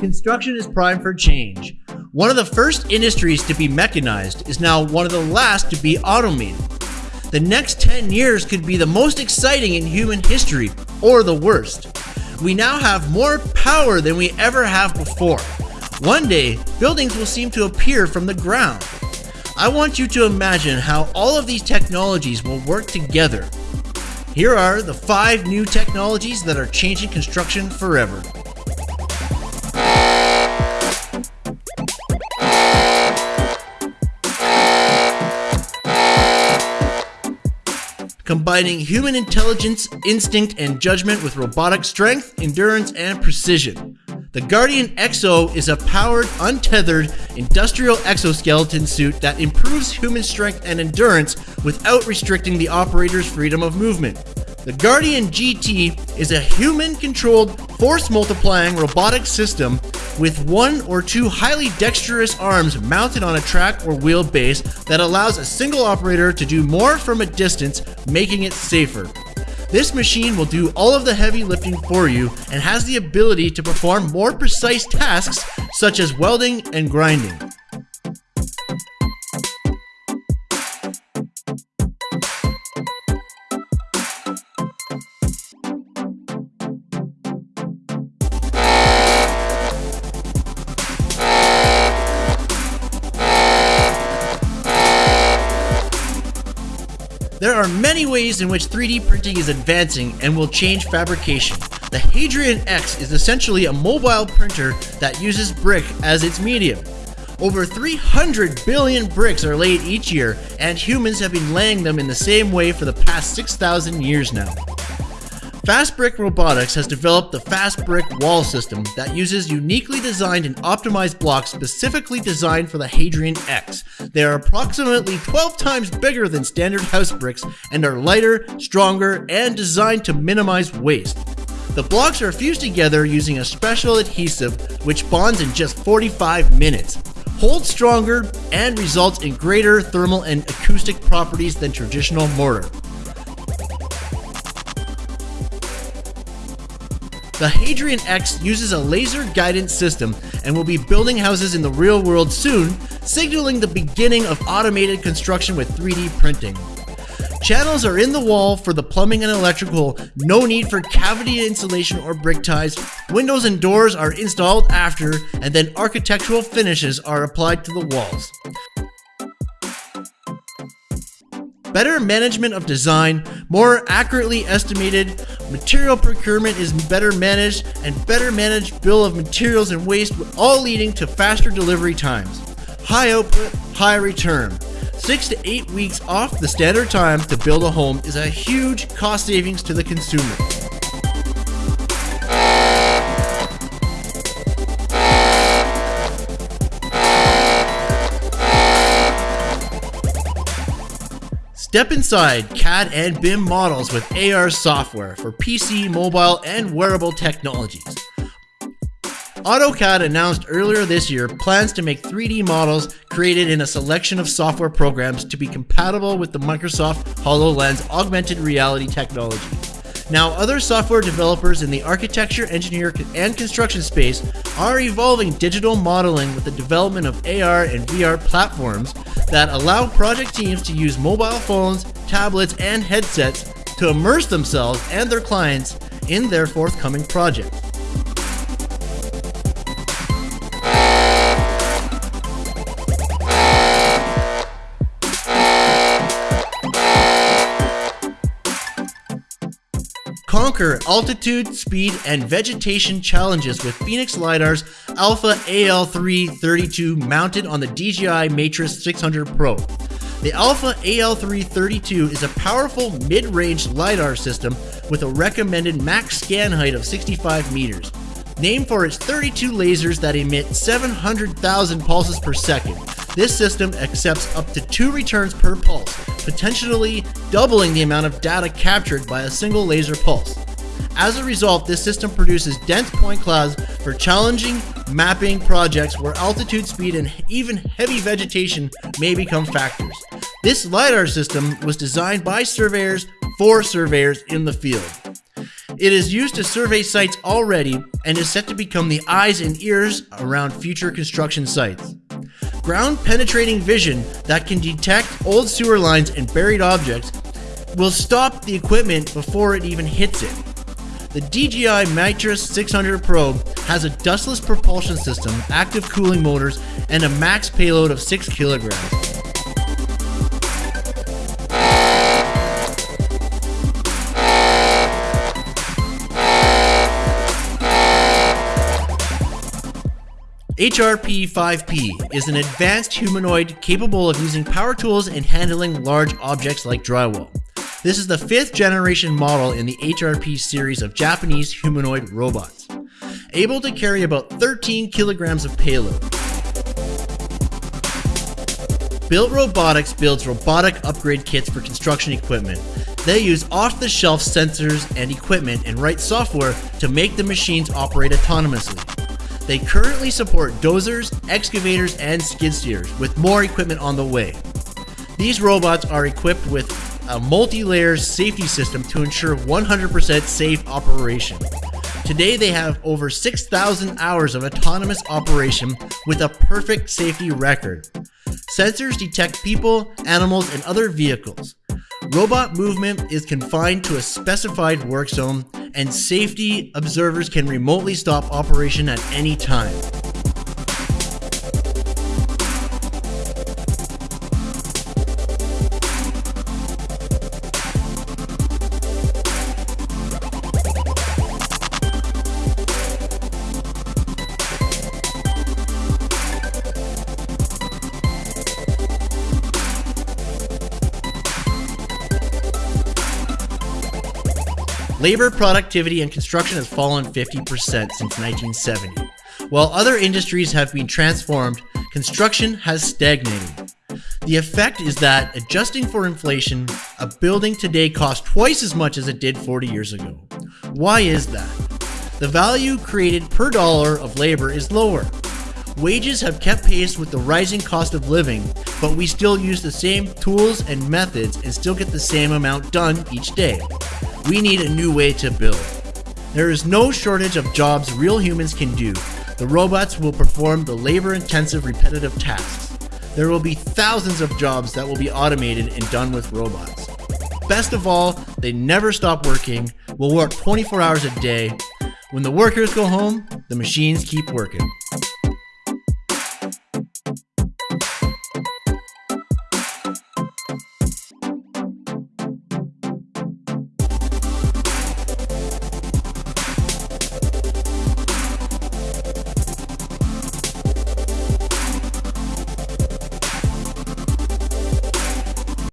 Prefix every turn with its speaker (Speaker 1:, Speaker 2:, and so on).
Speaker 1: construction is primed for change. One of the first industries to be mechanized is now one of the last to be automated. The next 10 years could be the most exciting in human history, or the worst. We now have more power than we ever have before. One day, buildings will seem to appear from the ground. I want you to imagine how all of these technologies will work together. Here are the five new technologies that are changing construction forever. Combining human intelligence, instinct, and judgment with robotic strength, endurance, and precision. The Guardian Exo is a powered, untethered, industrial exoskeleton suit that improves human strength and endurance without restricting the operator's freedom of movement. The Guardian GT is a human-controlled, force-multiplying robotic system with one or two highly dexterous arms mounted on a track or wheel base that allows a single operator to do more from a distance, making it safer. This machine will do all of the heavy lifting for you and has the ability to perform more precise tasks such as welding and grinding. There are many ways in which 3D printing is advancing and will change fabrication. The Hadrian X is essentially a mobile printer that uses brick as its medium. Over 300 billion bricks are laid each year, and humans have been laying them in the same way for the past 6,000 years now. Fast Brick Robotics has developed the Fast Brick Wall System that uses uniquely designed and optimized blocks specifically designed for the Hadrian X. They are approximately 12 times bigger than standard house bricks and are lighter, stronger, and designed to minimize waste. The blocks are fused together using a special adhesive which bonds in just 45 minutes, holds stronger, and results in greater thermal and acoustic properties than traditional mortar. The Hadrian X uses a laser guidance system and will be building houses in the real world soon, signaling the beginning of automated construction with 3D printing. Channels are in the wall for the plumbing and electrical, no need for cavity insulation or brick ties. Windows and doors are installed after, and then architectural finishes are applied to the walls. Better management of design, more accurately estimated, material procurement is better managed, and better managed bill of materials and waste, all leading to faster delivery times. High output, high return. Six to eight weeks off the standard time to build a home is a huge cost savings to the consumer. Step inside CAD and BIM models with AR software for PC, mobile, and wearable technologies. AutoCAD announced earlier this year plans to make 3D models created in a selection of software programs to be compatible with the Microsoft HoloLens augmented reality technology. Now, other software developers in the architecture, engineer, and construction space are evolving digital modeling with the development of AR and VR platforms that allow project teams to use mobile phones, tablets, and headsets to immerse themselves and their clients in their forthcoming project. Conquer altitude, speed, and vegetation challenges with Phoenix LiDAR's Alpha AL332 mounted on the DJI Matrice 600 Pro. The Alpha AL332 is a powerful mid-range LiDAR system with a recommended max scan height of 65 meters. Named for its 32 lasers that emit 700,000 pulses per second, this system accepts up to two returns per pulse, potentially doubling the amount of data captured by a single laser pulse. As a result, this system produces dense point clouds for challenging mapping projects where altitude, speed, and even heavy vegetation may become factors. This LiDAR system was designed by surveyors for surveyors in the field. It is used to survey sites already and is set to become the eyes and ears around future construction sites. Ground penetrating vision that can detect old sewer lines and buried objects will stop the equipment before it even hits it. The DJI Matrice 600 Pro has a dustless propulsion system, active cooling motors, and a max payload of 6 kilograms. HRP-5P is an advanced humanoid capable of using power tools and handling large objects like drywall. This is the fifth generation model in the HRP series of Japanese humanoid robots, able to carry about 13 kilograms of payload. Built Robotics builds robotic upgrade kits for construction equipment. They use off-the-shelf sensors and equipment and write software to make the machines operate autonomously. They currently support dozers, excavators, and skid steers, with more equipment on the way. These robots are equipped with a multi-layer safety system to ensure 100% safe operation. Today they have over 6,000 hours of autonomous operation with a perfect safety record. Sensors detect people, animals, and other vehicles. Robot movement is confined to a specified work zone and safety observers can remotely stop operation at any time. Labor productivity in construction has fallen 50% since 1970. While other industries have been transformed, construction has stagnated. The effect is that, adjusting for inflation, a building today costs twice as much as it did 40 years ago. Why is that? The value created per dollar of labor is lower. Wages have kept pace with the rising cost of living, but we still use the same tools and methods and still get the same amount done each day. We need a new way to build. There is no shortage of jobs real humans can do. The robots will perform the labor intensive repetitive tasks. There will be thousands of jobs that will be automated and done with robots. Best of all, they never stop working, will work 24 hours a day. When the workers go home, the machines keep working.